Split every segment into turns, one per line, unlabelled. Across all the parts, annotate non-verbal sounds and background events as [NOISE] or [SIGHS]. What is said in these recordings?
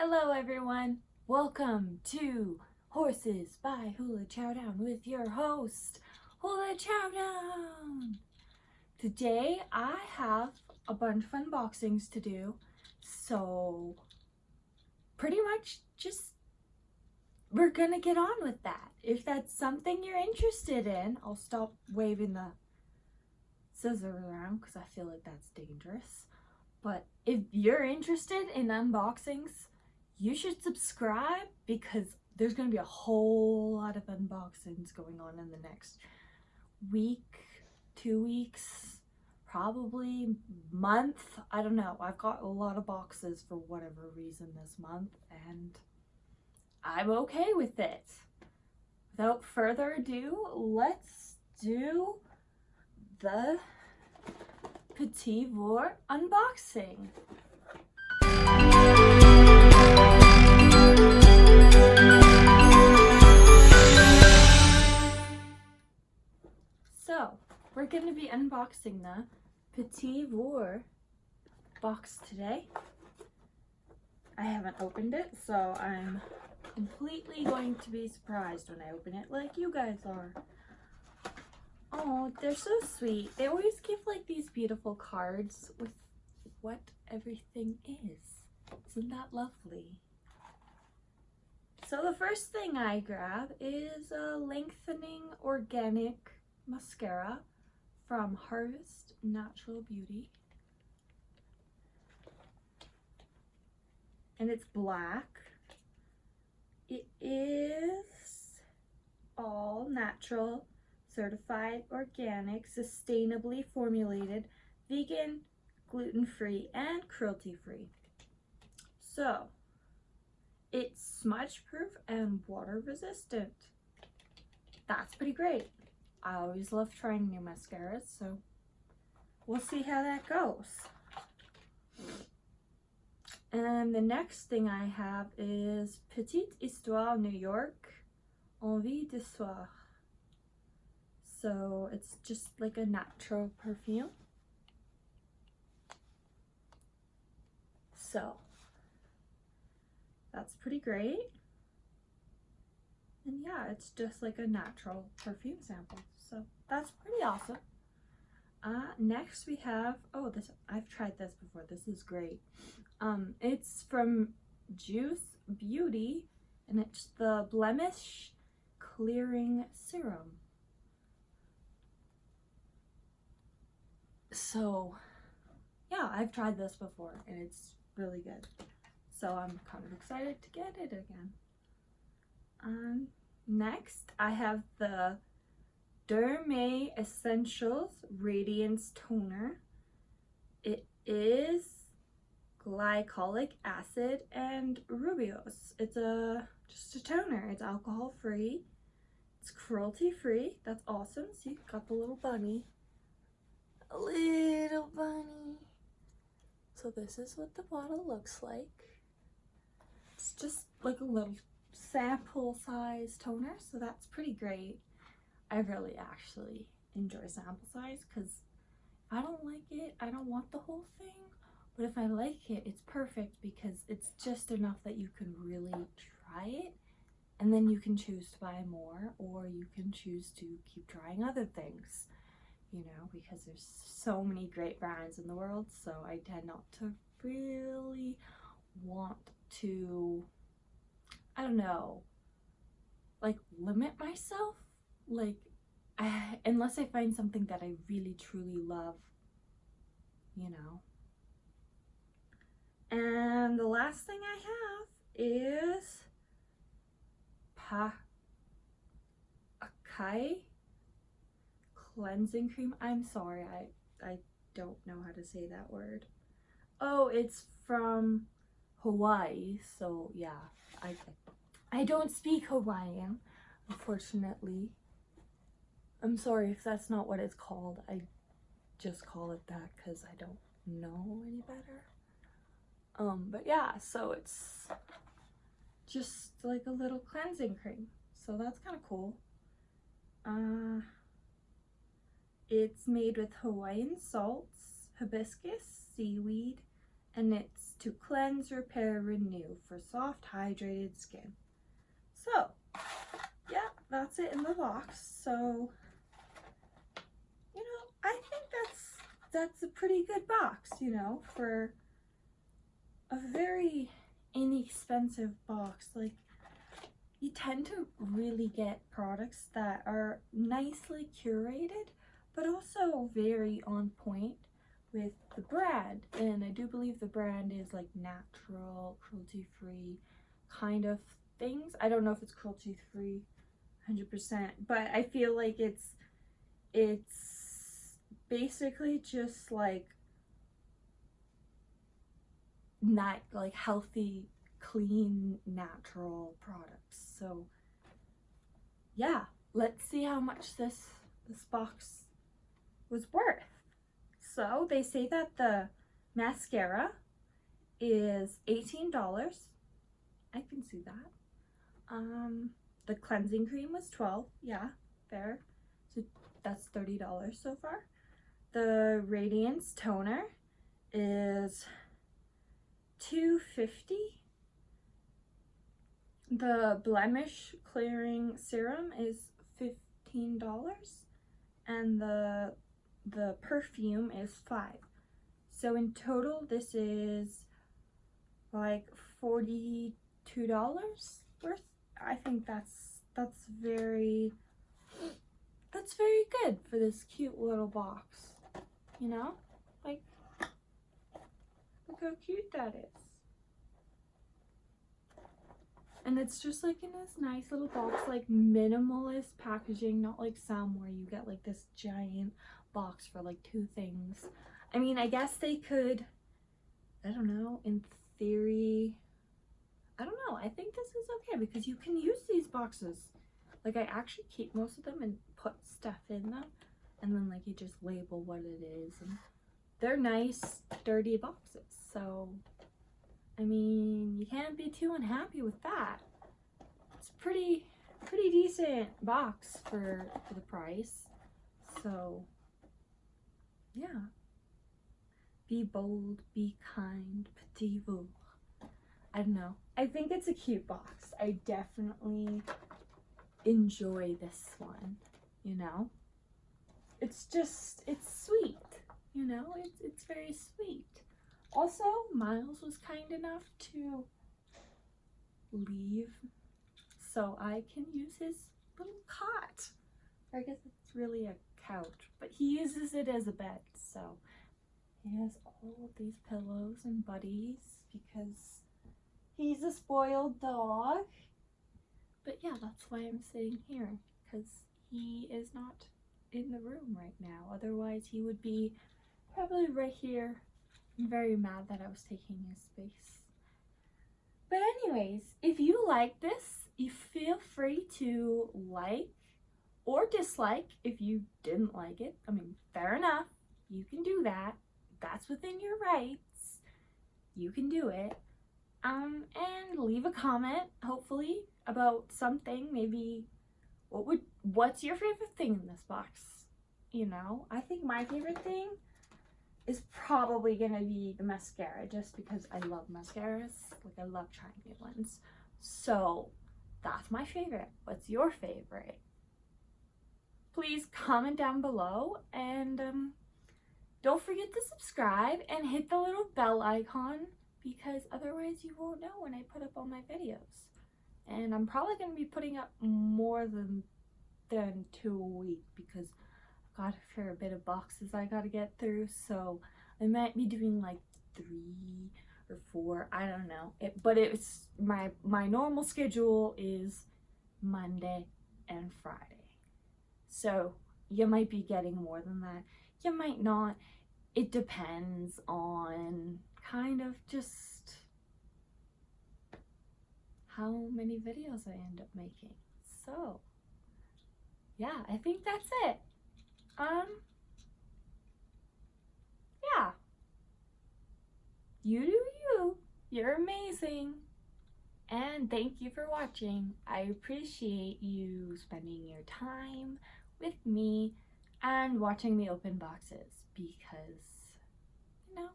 Hello everyone, welcome to Horses by Hula Chowdown with your host, Hula Chowdown. Today I have a bunch of unboxings to do, so pretty much just we're gonna get on with that. If that's something you're interested in, I'll stop waving the scissors around because I feel like that's dangerous. But if you're interested in unboxings, you should subscribe because there's going to be a whole lot of unboxings going on in the next week, two weeks, probably month. I don't know. I've got a lot of boxes for whatever reason this month and I'm okay with it. Without further ado, let's do the Petit Vour unboxing. The Petit Vour box today. I haven't opened it, so I'm completely going to be surprised when I open it like you guys are. Oh, they're so sweet. They always give like these beautiful cards with what everything is. Isn't that lovely? So the first thing I grab is a lengthening organic mascara from Harvest Natural Beauty. And it's black. It is all natural, certified, organic, sustainably formulated, vegan, gluten-free, and cruelty-free. So, it's smudge proof and water resistant. That's pretty great. I always love trying new mascaras, so we'll see how that goes. And the next thing I have is Petite Histoire New York Envie de Soir. So it's just like a natural perfume. So that's pretty great. And yeah, it's just like a natural perfume sample. That's pretty awesome. Uh, next we have, oh, this I've tried this before. This is great. Um, it's from Juice Beauty, and it's the Blemish Clearing Serum. So, yeah, I've tried this before, and it's really good. So I'm kind of excited to get it again. Um, next, I have the Derme Essentials Radiance Toner. It is glycolic acid and rooibos. It's a just a toner. It's alcohol free. It's cruelty free. That's awesome. See, got the little bunny. A little bunny. So this is what the bottle looks like. It's just like a little sample size toner, so that's pretty great. I really actually enjoy sample size because I don't like it. I don't want the whole thing. But if I like it, it's perfect because it's just enough that you can really try it. And then you can choose to buy more or you can choose to keep trying other things, you know, because there's so many great brands in the world. So I tend not to really want to, I don't know, like limit myself. Like, I, [SIGHS] unless I find something that I really truly love, you know. And the last thing I have is Pa Akai cleansing cream. I'm sorry, I, I don't know how to say that word. Oh, it's from Hawaii, so yeah, I, I don't speak Hawaiian, unfortunately. I'm sorry if that's not what it's called. I just call it that because I don't know any better. Um, but yeah, so it's just like a little cleansing cream. So that's kind of cool. Uh, it's made with Hawaiian salts, hibiscus, seaweed, and it's to cleanse, repair, renew for soft, hydrated skin. So, yeah, that's it in the box. So, you know, I think that's a pretty good box, you know, for a very inexpensive box. Like, you tend to really get products that are nicely curated, but also very on point with the brand. And I do believe the brand is like natural, cruelty-free kind of things. I don't know if it's cruelty-free 100%, but I feel like it's, it's basically just like not like healthy, clean, natural products. So yeah, let's see how much this this box was worth. So they say that the mascara is $18. I can see that. Um, the cleansing cream was 12 yeah, fair. So that's $30 so far. The Radiance toner is 250 the blemish clearing serum is $15 and the the perfume is 5 so in total this is like $42 worth. I think that's that's very that's very good for this cute little box you know like Look how cute that is. And it's just like in this nice little box, like minimalist packaging, not like some where you get like this giant box for like two things. I mean, I guess they could, I don't know, in theory, I don't know. I think this is okay because you can use these boxes. Like I actually keep most of them and put stuff in them and then like you just label what it is and they're nice dirty boxes. So I mean you can't be too unhappy with that. It's pretty pretty decent box for, for the price. So yeah. Be bold be kind petit I don't know. I think it's a cute box. I definitely enjoy this one you know it's just it's sweet you know, it's, it's very sweet. Also, Miles was kind enough to leave so I can use his little cot. I guess it's really a couch, but he uses it as a bed, so he has all of these pillows and buddies because he's a spoiled dog. But yeah, that's why I'm sitting here, because he is not in the room right now. Otherwise, he would be probably right here. Very mad that I was taking his space. But anyways, if you like this, you feel free to like or dislike if you didn't like it. I mean, fair enough. You can do that. That's within your rights. You can do it. Um, and leave a comment, hopefully, about something. Maybe what would what's your favorite thing in this box? You know, I think my favorite thing is probably gonna be the mascara just because I love mascaras. Like I love trying new ones. So that's my favorite. What's your favorite? Please comment down below and um, don't forget to subscribe and hit the little bell icon because otherwise you won't know when I put up all my videos. And I'm probably going to be putting up more than than two a week because got a fair bit of boxes I gotta get through, so I might be doing like three or four, I don't know. It, but it's my my normal schedule is Monday and Friday. So you might be getting more than that. You might not. It depends on kind of just how many videos I end up making. So yeah, I think that's it. Um, yeah. You do you. You're amazing. And thank you for watching. I appreciate you spending your time with me and watching me open boxes because, you know,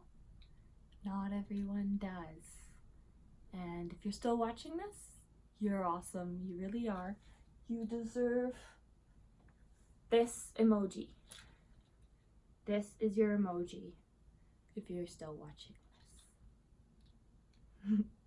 not everyone does. And if you're still watching this, you're awesome. You really are. You deserve this emoji. This is your emoji if you're still watching this. [LAUGHS]